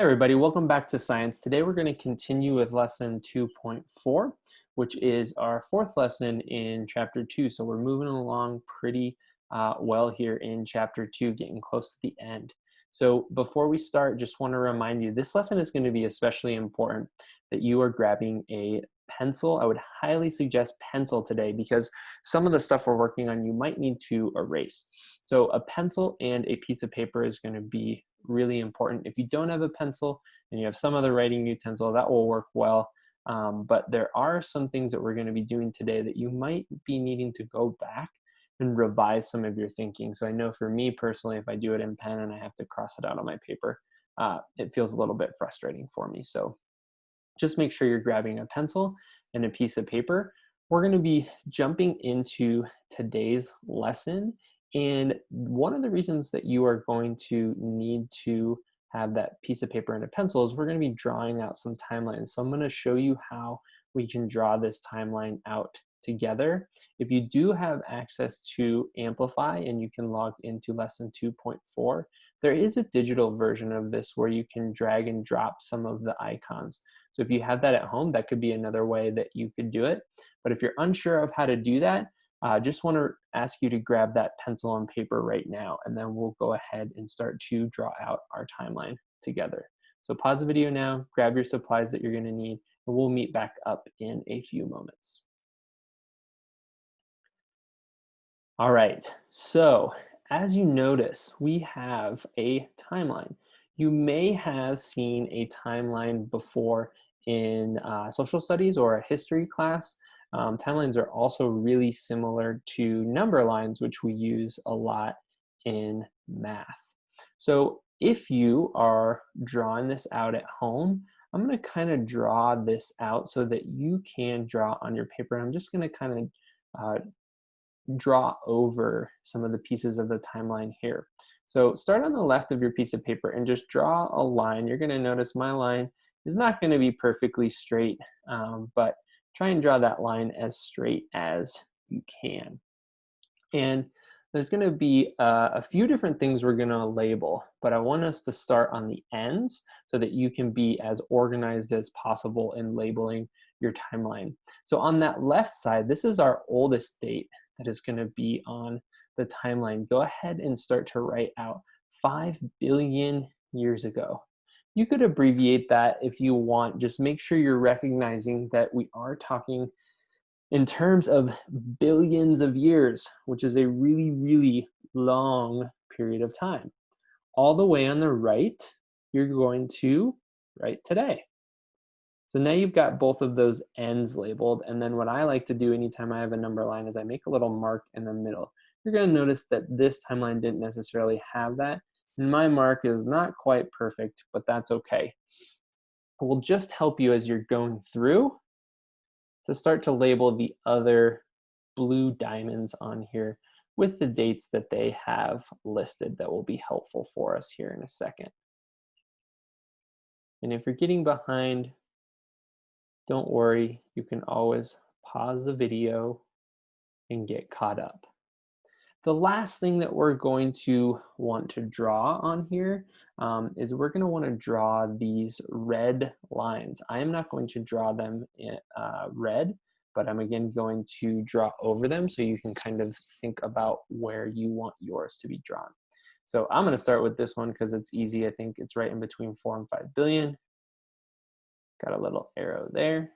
Everybody, welcome back to science. Today we're going to continue with lesson 2.4, which is our fourth lesson in chapter 2. So we're moving along pretty uh, well here in chapter 2, getting close to the end. So before we start, just want to remind you, this lesson is going to be especially important that you are grabbing a pencil. I would highly suggest pencil today because some of the stuff we're working on you might need to erase. So a pencil and a piece of paper is going to be really important. If you don't have a pencil and you have some other writing utensil, that will work well. Um, but there are some things that we're going to be doing today that you might be needing to go back and revise some of your thinking. So I know for me personally, if I do it in pen and I have to cross it out on my paper, uh, it feels a little bit frustrating for me. So just make sure you're grabbing a pencil and a piece of paper. We're going to be jumping into today's lesson and one of the reasons that you are going to need to have that piece of paper and a pencil is we're going to be drawing out some timelines. So I'm going to show you how we can draw this timeline out together. If you do have access to Amplify and you can log into lesson 2.4, there is a digital version of this where you can drag and drop some of the icons. So if you have that at home, that could be another way that you could do it. But if you're unsure of how to do that, I uh, just want to ask you to grab that pencil and paper right now, and then we'll go ahead and start to draw out our timeline together. So pause the video now, grab your supplies that you're going to need, and we'll meet back up in a few moments. All right, so as you notice, we have a timeline. You may have seen a timeline before in uh, social studies or a history class. Um, timelines are also really similar to number lines, which we use a lot in math. So if you are drawing this out at home, I'm going to kind of draw this out so that you can draw on your paper. I'm just going to kind of uh, draw over some of the pieces of the timeline here. So start on the left of your piece of paper and just draw a line. You're going to notice my line is not going to be perfectly straight, um, but try and draw that line as straight as you can. And there's going to be uh, a few different things we're going to label, but I want us to start on the ends so that you can be as organized as possible in labeling your timeline. So on that left side, this is our oldest date that is going to be on the timeline. Go ahead and start to write out 5 billion years ago. You could abbreviate that if you want. Just make sure you're recognizing that we are talking in terms of billions of years, which is a really, really long period of time. All the way on the right, you're going to write today. So now you've got both of those ends labeled. And then what I like to do anytime I have a number line is I make a little mark in the middle. You're gonna notice that this timeline didn't necessarily have that. My mark is not quite perfect, but that's okay. It will just help you as you're going through to start to label the other blue diamonds on here with the dates that they have listed that will be helpful for us here in a second. And if you're getting behind, don't worry, you can always pause the video and get caught up. The last thing that we're going to want to draw on here um, is we're going to want to draw these red lines. I am not going to draw them in uh, red, but I'm again going to draw over them so you can kind of think about where you want yours to be drawn. So I'm going to start with this one because it's easy. I think it's right in between 4 and 5 billion. Got a little arrow there.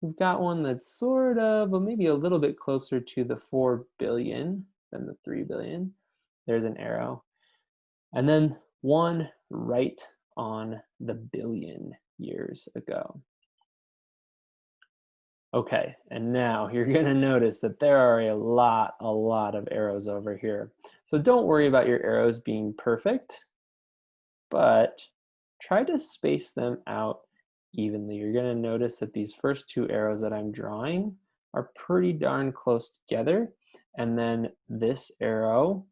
We've got one that's sort of, but maybe a little bit closer to the 4 billion than the 3 billion. There's an arrow. And then one right on the billion years ago. Okay, and now you're gonna notice that there are a lot, a lot of arrows over here. So don't worry about your arrows being perfect, but try to space them out evenly. You're gonna notice that these first two arrows that I'm drawing are pretty darn close together. And then this arrow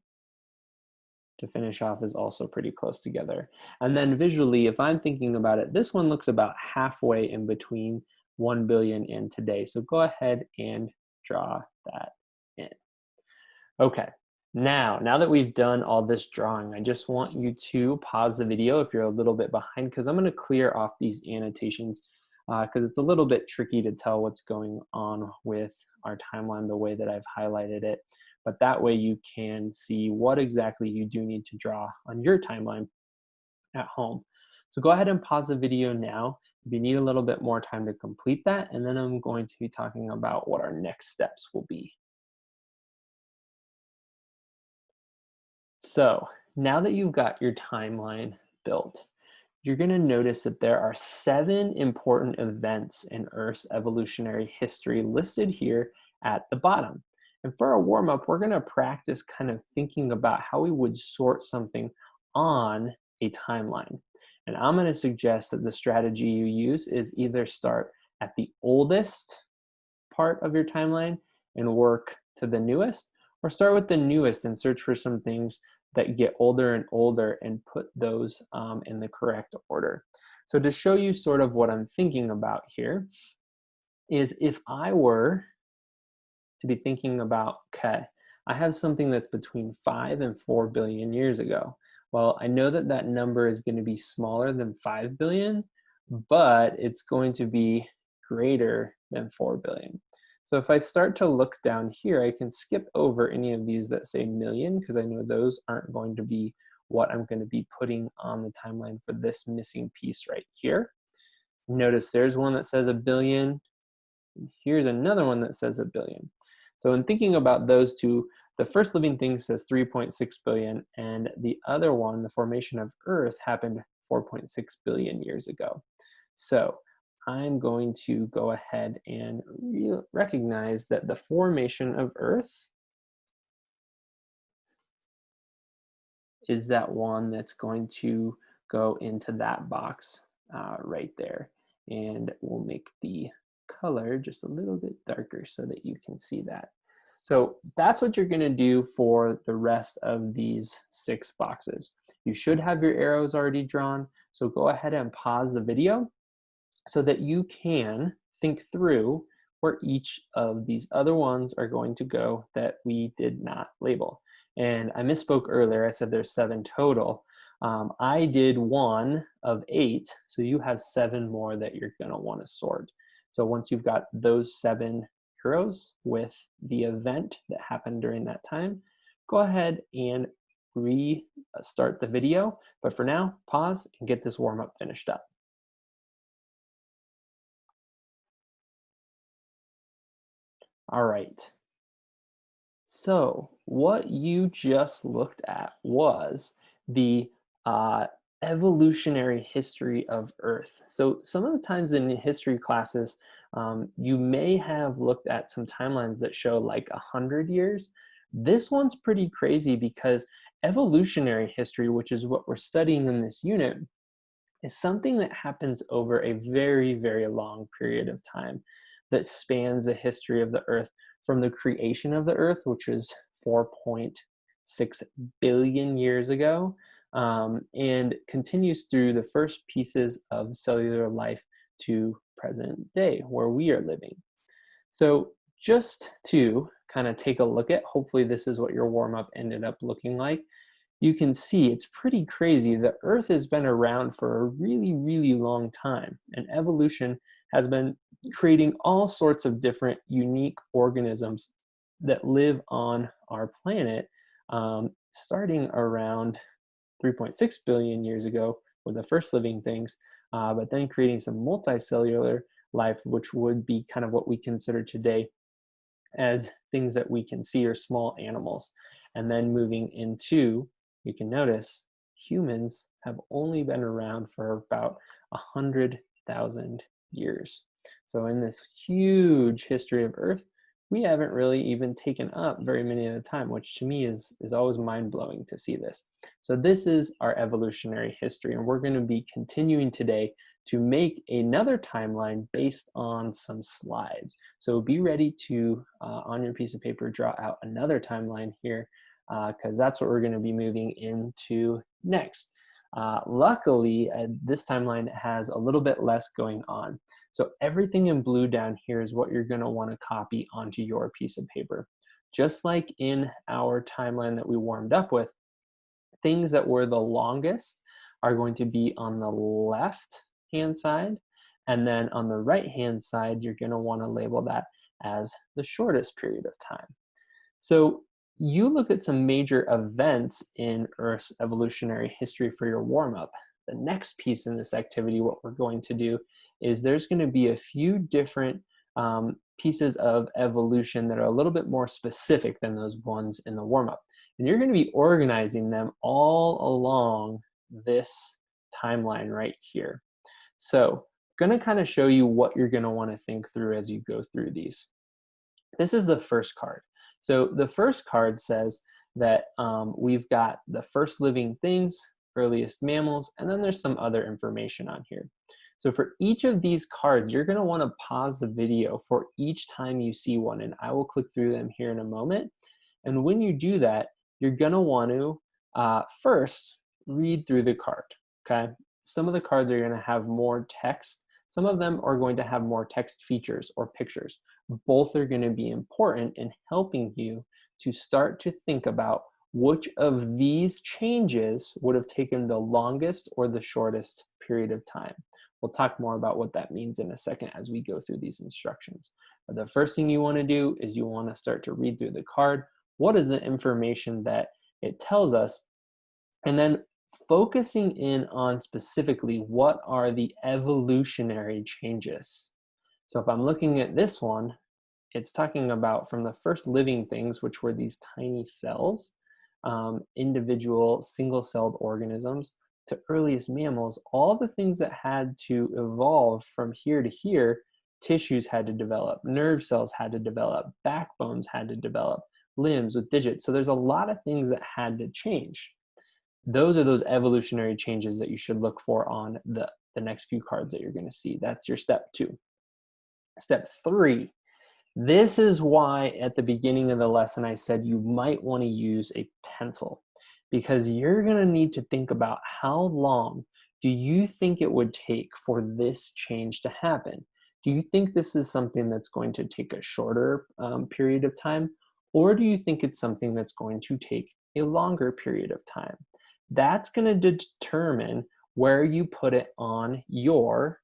to finish off is also pretty close together. And then visually, if I'm thinking about it, this one looks about halfway in between 1 billion and today. So go ahead and draw that in. Okay, Now, now that we've done all this drawing, I just want you to pause the video if you're a little bit behind because I'm going to clear off these annotations because uh, it's a little bit tricky to tell what's going on with our timeline the way that I've highlighted it. But that way you can see what exactly you do need to draw on your timeline at home. So go ahead and pause the video now if you need a little bit more time to complete that, and then I'm going to be talking about what our next steps will be. So now that you've got your timeline built, you're gonna notice that there are seven important events in Earth's evolutionary history listed here at the bottom. And for a warm up, we're gonna practice kind of thinking about how we would sort something on a timeline. And I'm gonna suggest that the strategy you use is either start at the oldest part of your timeline and work to the newest, or start with the newest and search for some things that get older and older and put those um, in the correct order. So to show you sort of what I'm thinking about here is if I were to be thinking about, okay, I have something that's between five and four billion years ago. Well, I know that that number is going to be smaller than 5 billion, but it's going to be greater than 4 billion. So if I start to look down here, I can skip over any of these that say million because I know those aren't going to be what I'm going to be putting on the timeline for this missing piece right here. Notice there's one that says a billion. Here's another one that says a billion. So in thinking about those two, the first living thing says 3.6 billion, and the other one, the formation of Earth, happened 4.6 billion years ago. So I'm going to go ahead and recognize that the formation of Earth is that one that's going to go into that box uh, right there. And we'll make the color just a little bit darker so that you can see that. So that's what you're gonna do for the rest of these six boxes. You should have your arrows already drawn, so go ahead and pause the video so that you can think through where each of these other ones are going to go that we did not label. And I misspoke earlier, I said there's seven total. Um, I did one of eight, so you have seven more that you're gonna wanna sort. So once you've got those seven heroes with the event that happened during that time, go ahead and restart the video. But for now, pause and get this warm up finished up. All right. So what you just looked at was the uh, evolutionary history of Earth. So some of the times in history classes, um, you may have looked at some timelines that show like a hundred years. This one's pretty crazy because evolutionary history, which is what we're studying in this unit, is something that happens over a very, very long period of time that spans the history of the Earth from the creation of the Earth, which was 4.6 billion years ago, um, and continues through the first pieces of cellular life to present day where we are living. So just to kind of take a look at, hopefully this is what your warm up ended up looking like, you can see it's pretty crazy. The earth has been around for a really, really long time and evolution has been creating all sorts of different unique organisms that live on our planet um, starting around 3.6 billion years ago were the first living things, uh, but then creating some multicellular life, which would be kind of what we consider today as things that we can see or small animals. And then moving into, you can notice, humans have only been around for about 100,000 years. So in this huge history of Earth, we haven't really even taken up very many of the time, which to me is, is always mind-blowing to see this. So this is our evolutionary history, and we're going to be continuing today to make another timeline based on some slides. So be ready to, uh, on your piece of paper, draw out another timeline here, because uh, that's what we're going to be moving into next. Uh, luckily, uh, this timeline has a little bit less going on. So everything in blue down here is what you're gonna wanna copy onto your piece of paper. Just like in our timeline that we warmed up with, things that were the longest are going to be on the left hand side. And then on the right hand side, you're gonna wanna label that as the shortest period of time. So you looked at some major events in Earth's evolutionary history for your warm-up. The next piece in this activity, what we're going to do is there's going to be a few different um, pieces of evolution that are a little bit more specific than those ones in the warm-up. And you're going to be organizing them all along this timeline right here. So I'm going to kind of show you what you're going to want to think through as you go through these. This is the first card. So the first card says that um, we've got the first living things, earliest mammals, and then there's some other information on here. So for each of these cards, you're gonna wanna pause the video for each time you see one, and I will click through them here in a moment. And when you do that, you're gonna wanna uh, first read through the card, okay? Some of the cards are gonna have more text. Some of them are going to have more text features or pictures both are going to be important in helping you to start to think about which of these changes would have taken the longest or the shortest period of time. We'll talk more about what that means in a second as we go through these instructions. But the first thing you want to do is you want to start to read through the card. What is the information that it tells us? And then focusing in on specifically what are the evolutionary changes so if I'm looking at this one, it's talking about from the first living things, which were these tiny cells, um, individual single-celled organisms, to earliest mammals, all the things that had to evolve from here to here, tissues had to develop, nerve cells had to develop, backbones had to develop, limbs with digits. So there's a lot of things that had to change. Those are those evolutionary changes that you should look for on the, the next few cards that you're gonna see. That's your step two. Step three, this is why at the beginning of the lesson I said you might want to use a pencil because you're going to need to think about how long do you think it would take for this change to happen? Do you think this is something that's going to take a shorter um, period of time? Or do you think it's something that's going to take a longer period of time? That's going to determine where you put it on your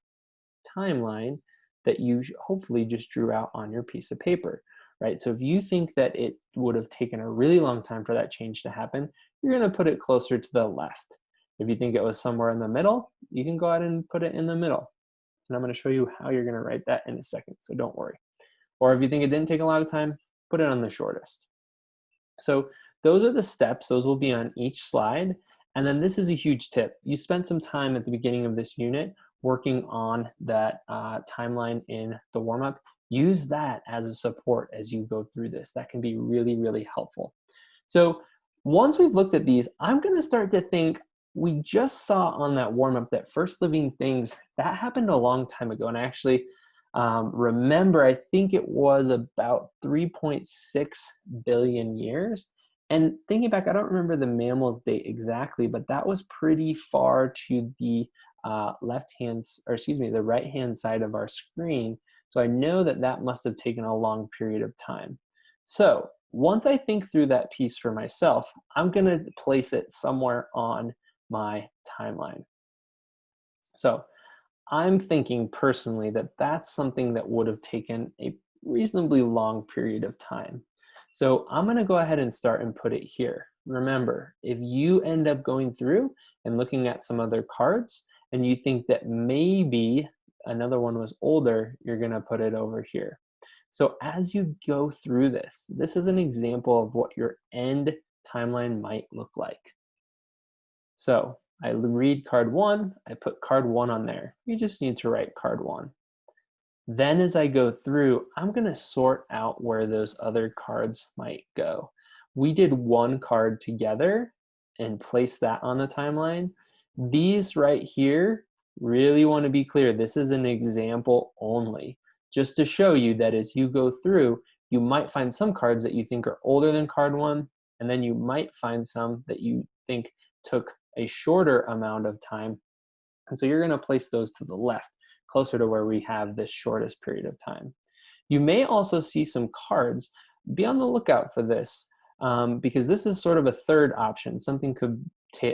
timeline that you hopefully just drew out on your piece of paper, right? So if you think that it would have taken a really long time for that change to happen, you're gonna put it closer to the left. If you think it was somewhere in the middle, you can go ahead and put it in the middle. And I'm gonna show you how you're gonna write that in a second, so don't worry. Or if you think it didn't take a lot of time, put it on the shortest. So those are the steps, those will be on each slide. And then this is a huge tip. You spent some time at the beginning of this unit working on that uh, timeline in the warm-up, use that as a support as you go through this. That can be really, really helpful. So once we've looked at these, I'm gonna start to think, we just saw on that warm-up that first living things, that happened a long time ago. And I actually um, remember, I think it was about 3.6 billion years. And thinking back, I don't remember the mammals date exactly, but that was pretty far to the uh, left hand, or excuse me, the right hand side of our screen. So I know that that must have taken a long period of time. So once I think through that piece for myself, I'm gonna place it somewhere on my timeline. So I'm thinking personally that that's something that would have taken a reasonably long period of time. So I'm gonna go ahead and start and put it here. Remember, if you end up going through and looking at some other cards, and you think that maybe another one was older, you're gonna put it over here. So as you go through this, this is an example of what your end timeline might look like. So I read card one, I put card one on there. You just need to write card one. Then as I go through, I'm gonna sort out where those other cards might go. We did one card together and place that on the timeline. These right here, really want to be clear, this is an example only. Just to show you that as you go through, you might find some cards that you think are older than card one, and then you might find some that you think took a shorter amount of time. And so you're gonna place those to the left, closer to where we have this shortest period of time. You may also see some cards. Be on the lookout for this um, because this is sort of a third option. Something could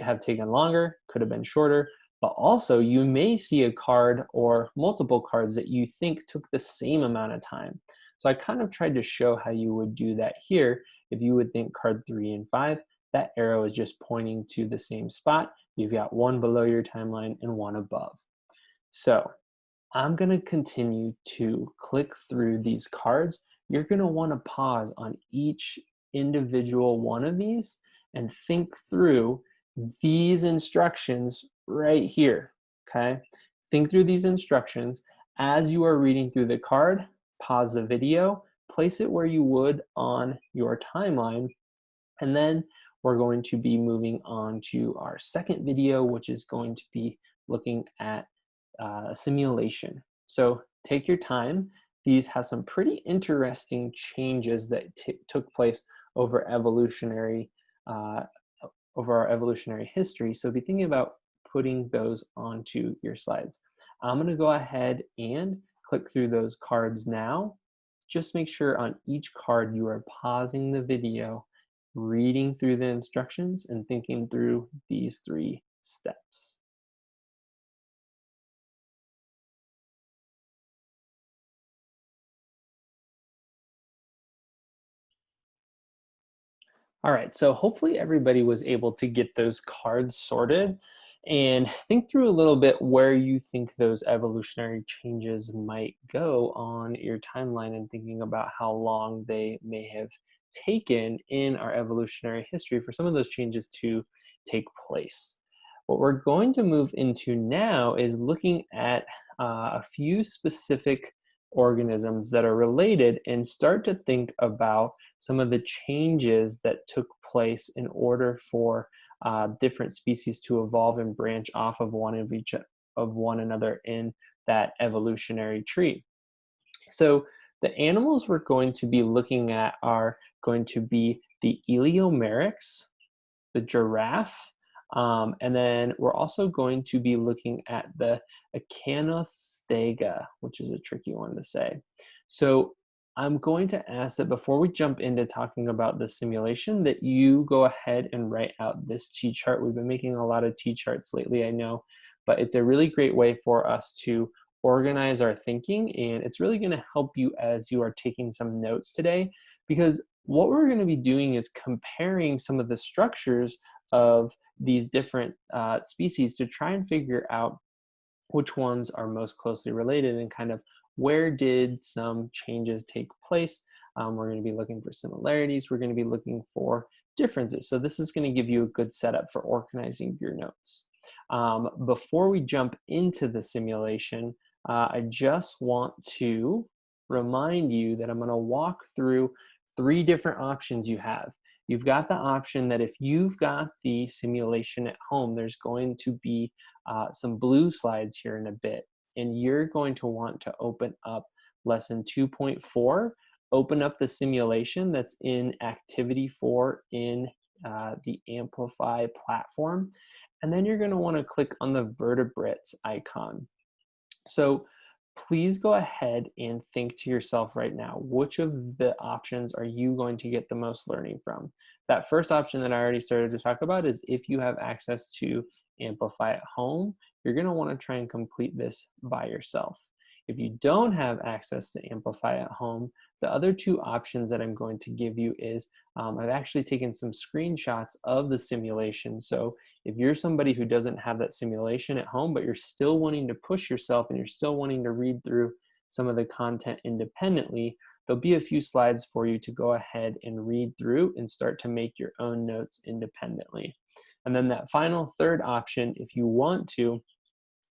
have taken longer, could have been shorter, but also you may see a card or multiple cards that you think took the same amount of time. So I kind of tried to show how you would do that here. If you would think card three and five, that arrow is just pointing to the same spot. You've got one below your timeline and one above. So I'm gonna continue to click through these cards. You're gonna wanna pause on each individual one of these and think through these instructions right here, okay? Think through these instructions. As you are reading through the card, pause the video, place it where you would on your timeline, and then we're going to be moving on to our second video, which is going to be looking at uh, simulation. So take your time. These have some pretty interesting changes that took place over evolutionary, uh, over our evolutionary history. So be thinking about putting those onto your slides. I'm gonna go ahead and click through those cards now. Just make sure on each card you are pausing the video, reading through the instructions and thinking through these three steps. All right, so hopefully everybody was able to get those cards sorted and think through a little bit where you think those evolutionary changes might go on your timeline and thinking about how long they may have taken in our evolutionary history for some of those changes to take place. What we're going to move into now is looking at uh, a few specific organisms that are related and start to think about some of the changes that took place in order for uh, different species to evolve and branch off of one of each of one another in that evolutionary tree. So the animals we're going to be looking at are going to be the Eleomeryx, the giraffe, um, and then we're also going to be looking at the Acanthostega, which is a tricky one to say. So I'm going to ask that before we jump into talking about the simulation that you go ahead and write out this T-chart. We've been making a lot of T-charts lately, I know, but it's a really great way for us to organize our thinking and it's really going to help you as you are taking some notes today because what we're going to be doing is comparing some of the structures of these different uh, species to try and figure out which ones are most closely related and kind of where did some changes take place. Um, we're going to be looking for similarities. We're going to be looking for differences. So this is going to give you a good setup for organizing your notes. Um, before we jump into the simulation, uh, I just want to remind you that I'm going to walk through three different options you have. You've got the option that if you've got the simulation at home, there's going to be uh, some blue slides here in a bit and you're going to want to open up lesson 2.4, open up the simulation that's in activity four in uh, the Amplify platform, and then you're gonna wanna click on the vertebrates icon. So please go ahead and think to yourself right now, which of the options are you going to get the most learning from? That first option that I already started to talk about is if you have access to Amplify at home, you're going to want to try and complete this by yourself. If you don't have access to Amplify at home, the other two options that I'm going to give you is um, I've actually taken some screenshots of the simulation. So if you're somebody who doesn't have that simulation at home, but you're still wanting to push yourself and you're still wanting to read through some of the content independently, there'll be a few slides for you to go ahead and read through and start to make your own notes independently. And then that final third option, if you want to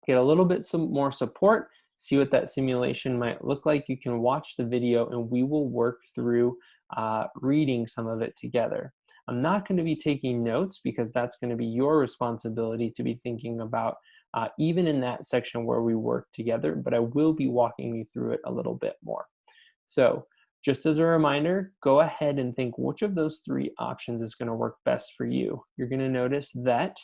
get a little bit some more support, see what that simulation might look like, you can watch the video and we will work through uh, reading some of it together. I'm not going to be taking notes because that's going to be your responsibility to be thinking about uh, even in that section where we work together, but I will be walking you through it a little bit more. So just as a reminder, go ahead and think which of those three options is gonna work best for you. You're gonna notice that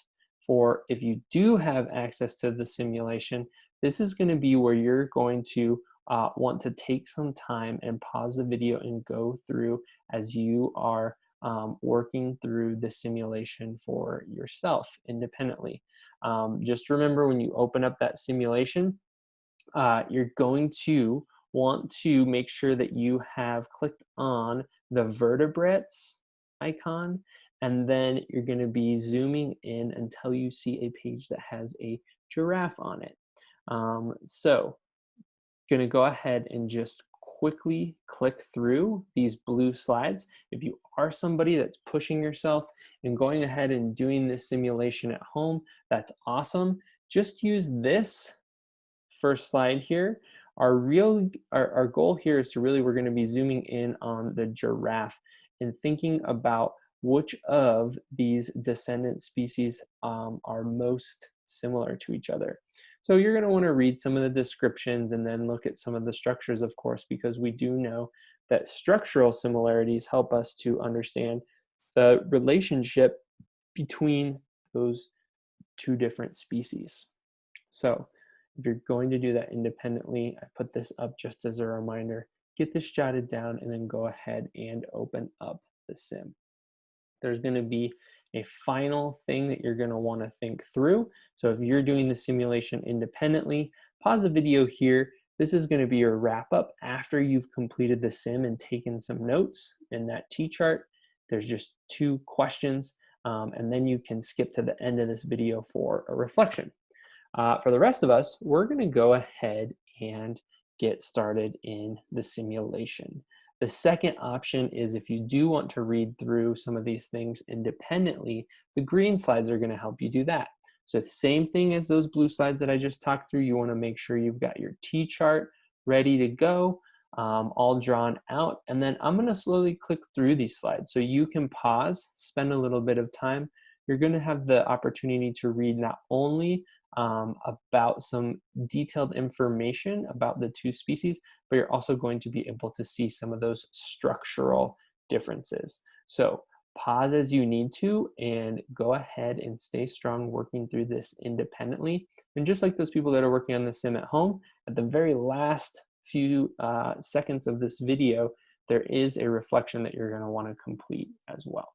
for if you do have access to the simulation, this is gonna be where you're going to uh, want to take some time and pause the video and go through as you are um, working through the simulation for yourself independently. Um, just remember when you open up that simulation, uh, you're going to want to make sure that you have clicked on the vertebrates icon and then you're going to be zooming in until you see a page that has a giraffe on it. Um, so going to go ahead and just quickly click through these blue slides. If you are somebody that's pushing yourself and going ahead and doing this simulation at home, that's awesome. Just use this first slide here. Our real, our, our goal here is to really, we're gonna be zooming in on the giraffe and thinking about which of these descendant species um, are most similar to each other. So you're going to want to read some of the descriptions and then look at some of the structures, of course, because we do know that structural similarities help us to understand the relationship between those two different species. So if you're going to do that independently, I put this up just as a reminder, get this jotted down and then go ahead and open up the sim. There's going to be a final thing that you're gonna wanna think through. So if you're doing the simulation independently, pause the video here. This is gonna be your wrap up after you've completed the sim and taken some notes in that T-chart. There's just two questions um, and then you can skip to the end of this video for a reflection. Uh, for the rest of us, we're gonna go ahead and get started in the simulation. The second option is if you do want to read through some of these things independently, the green slides are gonna help you do that. So the same thing as those blue slides that I just talked through, you wanna make sure you've got your T-chart ready to go, um, all drawn out. And then I'm gonna slowly click through these slides. So you can pause, spend a little bit of time. You're gonna have the opportunity to read not only um, about some detailed information about the two species, but you're also going to be able to see some of those structural differences. So pause as you need to and go ahead and stay strong working through this independently. And just like those people that are working on the sim at home, at the very last few uh, seconds of this video, there is a reflection that you're gonna wanna complete as well.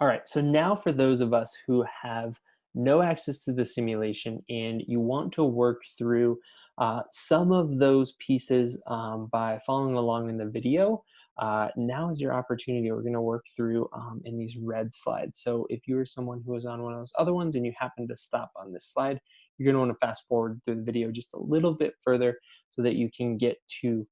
All right, so now for those of us who have no access to the simulation and you want to work through uh, some of those pieces um, by following along in the video, uh, now is your opportunity. We're gonna work through um, in these red slides. So if you're someone who is on one of those other ones and you happen to stop on this slide, you're gonna wanna fast forward through the video just a little bit further so that you can get to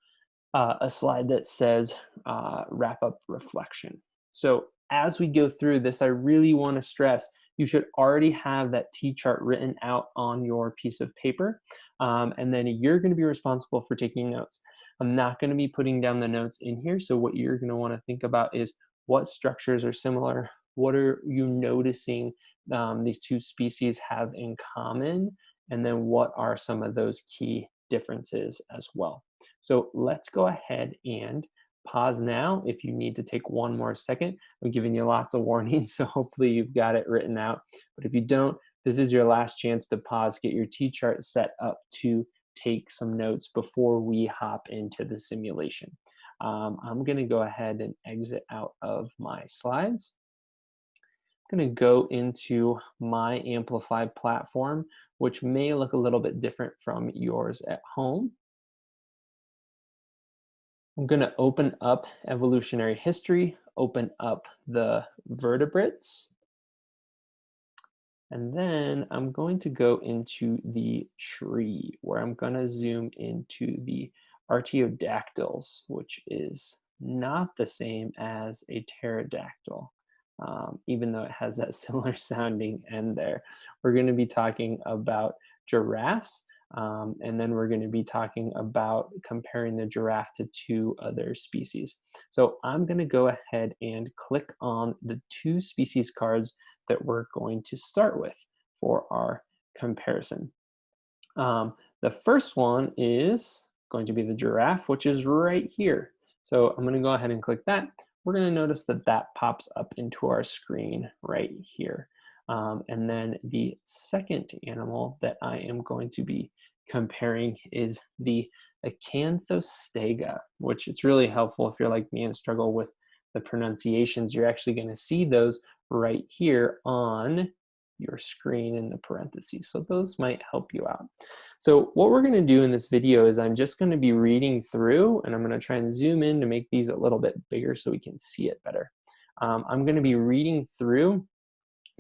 uh, a slide that says uh, wrap up reflection. So as we go through this, I really want to stress you should already have that T-chart written out on your piece of paper. Um, and then you're going to be responsible for taking notes. I'm not going to be putting down the notes in here. So what you're going to want to think about is what structures are similar? What are you noticing um, these two species have in common? And then what are some of those key differences as well? So let's go ahead and pause now if you need to take one more second. I'm giving you lots of warnings, so hopefully you've got it written out. But if you don't, this is your last chance to pause, get your T-chart set up to take some notes before we hop into the simulation. Um, I'm gonna go ahead and exit out of my slides. I'm gonna go into my Amplify platform, which may look a little bit different from yours at home. I'm going to open up evolutionary history, open up the vertebrates, And then I'm going to go into the tree where I'm gonna zoom into the artiodactyls, which is not the same as a pterodactyl, um, even though it has that similar sounding end there. We're gonna be talking about giraffes, um, and then we're gonna be talking about comparing the giraffe to two other species. So I'm gonna go ahead and click on the two species cards that we're going to start with for our comparison. Um, the first one is going to be the giraffe, which is right here. So I'm gonna go ahead and click that. We're gonna notice that that pops up into our screen right here. Um, and then the second animal that I am going to be comparing is the Acanthostega, which it's really helpful if you're like me and struggle with the pronunciations. You're actually going to see those right here on your screen in the parentheses. So those might help you out. So what we're going to do in this video is I'm just going to be reading through and I'm going to try and zoom in to make these a little bit bigger so we can see it better. Um, I'm going to be reading through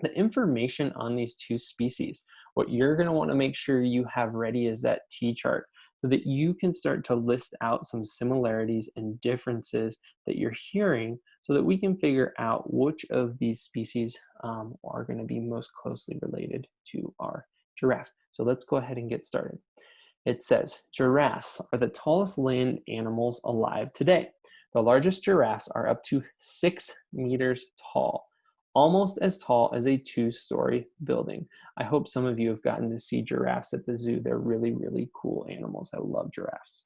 the information on these two species. What you're going to want to make sure you have ready is that T-chart so that you can start to list out some similarities and differences that you're hearing so that we can figure out which of these species um, are going to be most closely related to our giraffe. So let's go ahead and get started. It says, giraffes are the tallest land animals alive today. The largest giraffes are up to six meters tall almost as tall as a two-story building. I hope some of you have gotten to see giraffes at the zoo. They're really, really cool animals. I love giraffes.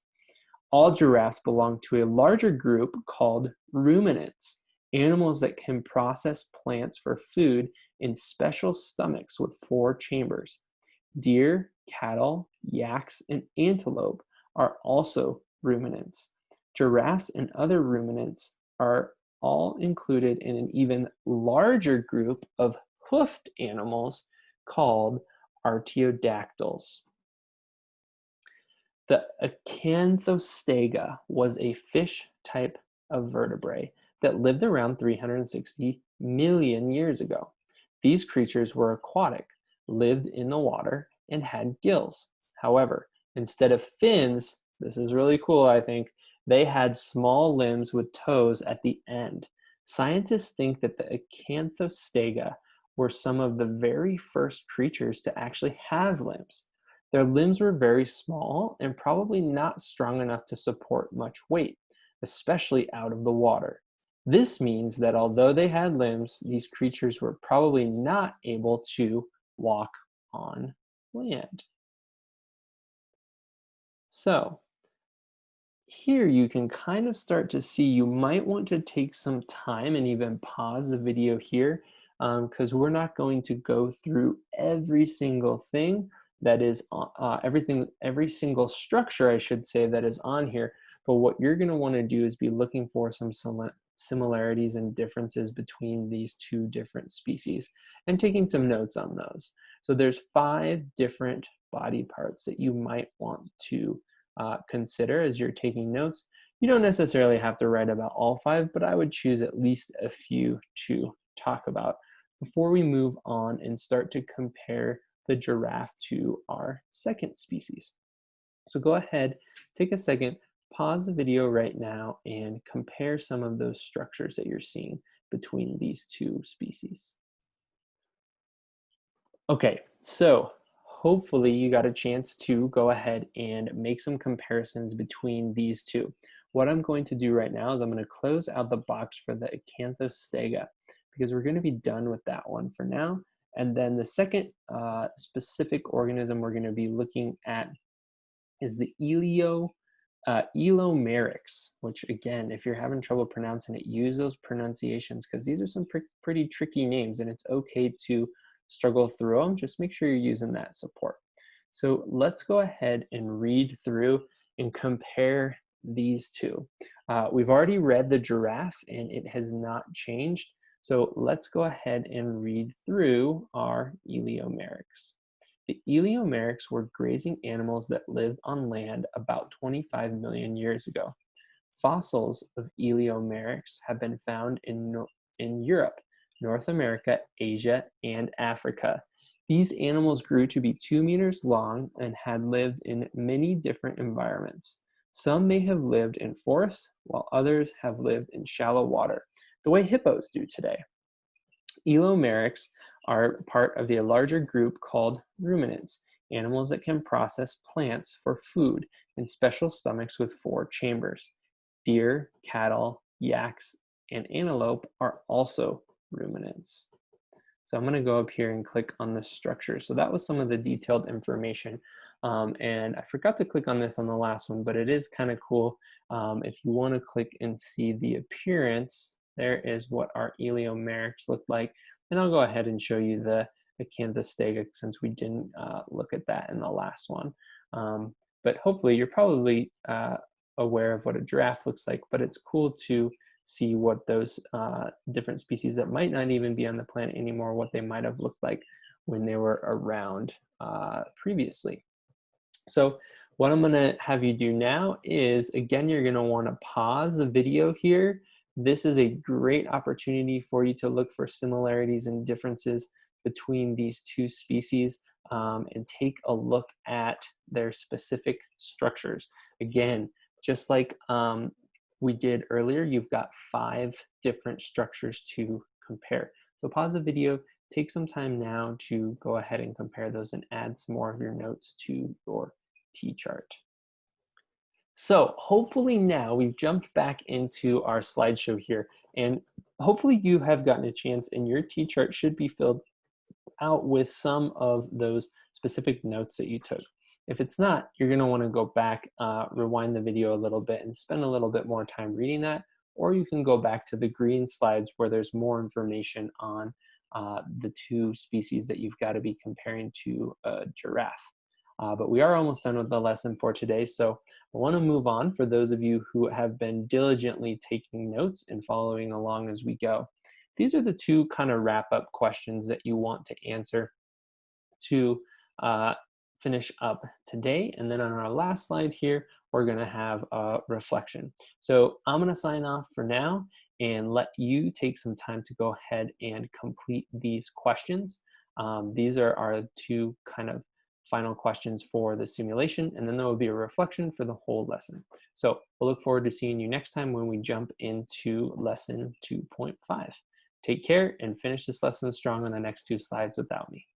All giraffes belong to a larger group called ruminants, animals that can process plants for food in special stomachs with four chambers. Deer, cattle, yaks, and antelope are also ruminants. Giraffes and other ruminants are all included in an even larger group of hoofed animals called artiodactyls. The Acanthostega was a fish type of vertebrae that lived around 360 million years ago. These creatures were aquatic, lived in the water, and had gills. However, instead of fins, this is really cool, I think, they had small limbs with toes at the end. Scientists think that the Acanthostega were some of the very first creatures to actually have limbs. Their limbs were very small and probably not strong enough to support much weight, especially out of the water. This means that although they had limbs, these creatures were probably not able to walk on land. So here you can kind of start to see you might want to take some time and even pause the video here because um, we're not going to go through every single thing that is uh, uh, everything every single structure I should say that is on here. But what you're going to want to do is be looking for some similarities and differences between these two different species and taking some notes on those. So there's five different body parts that you might want to uh, consider as you're taking notes. You don't necessarily have to write about all five, but I would choose at least a few to talk about before we move on and start to compare the giraffe to our second species. So go ahead, take a second, pause the video right now and compare some of those structures that you're seeing between these two species. Okay, so hopefully you got a chance to go ahead and make some comparisons between these two. What I'm going to do right now is I'm going to close out the box for the Acanthostega because we're going to be done with that one for now. And then the second uh, specific organism we're going to be looking at is the Elio, uh, Elomeryx, which again, if you're having trouble pronouncing it, use those pronunciations because these are some pr pretty tricky names and it's okay to struggle through them, just make sure you're using that support. So let's go ahead and read through and compare these two. Uh, we've already read the giraffe and it has not changed. So let's go ahead and read through our Eleomeryx. The Eleomeryx were grazing animals that lived on land about 25 million years ago. Fossils of Eleomeryx have been found in, in Europe North America, Asia, and Africa. These animals grew to be two meters long and had lived in many different environments. Some may have lived in forests, while others have lived in shallow water, the way hippos do today. Elomeryx are part of the larger group called ruminants, animals that can process plants for food in special stomachs with four chambers. Deer, cattle, yaks, and antelope are also ruminants. So I'm gonna go up here and click on the structure. So that was some of the detailed information. Um, and I forgot to click on this on the last one, but it is kind of cool. Um, if you wanna click and see the appearance, there is what our Eleomeryx look like. And I'll go ahead and show you the Acanthostega since we didn't uh, look at that in the last one. Um, but hopefully you're probably uh, aware of what a giraffe looks like, but it's cool to see what those uh, different species that might not even be on the planet anymore, what they might have looked like when they were around uh, previously. So what I'm gonna have you do now is, again, you're gonna wanna pause the video here. This is a great opportunity for you to look for similarities and differences between these two species um, and take a look at their specific structures. Again, just like um, we did earlier, you've got five different structures to compare. So pause the video, take some time now to go ahead and compare those and add some more of your notes to your T-chart. So hopefully now we've jumped back into our slideshow here and hopefully you have gotten a chance and your T-chart should be filled out with some of those specific notes that you took. If it's not, you're gonna wanna go back, uh, rewind the video a little bit and spend a little bit more time reading that, or you can go back to the green slides where there's more information on uh, the two species that you've gotta be comparing to a giraffe. Uh, but we are almost done with the lesson for today, so I wanna move on for those of you who have been diligently taking notes and following along as we go. These are the two kind of wrap up questions that you want to answer to uh, finish up today. And then on our last slide here, we're gonna have a reflection. So I'm gonna sign off for now and let you take some time to go ahead and complete these questions. Um, these are our two kind of final questions for the simulation, and then there will be a reflection for the whole lesson. So we'll look forward to seeing you next time when we jump into lesson 2.5. Take care and finish this lesson strong on the next two slides without me.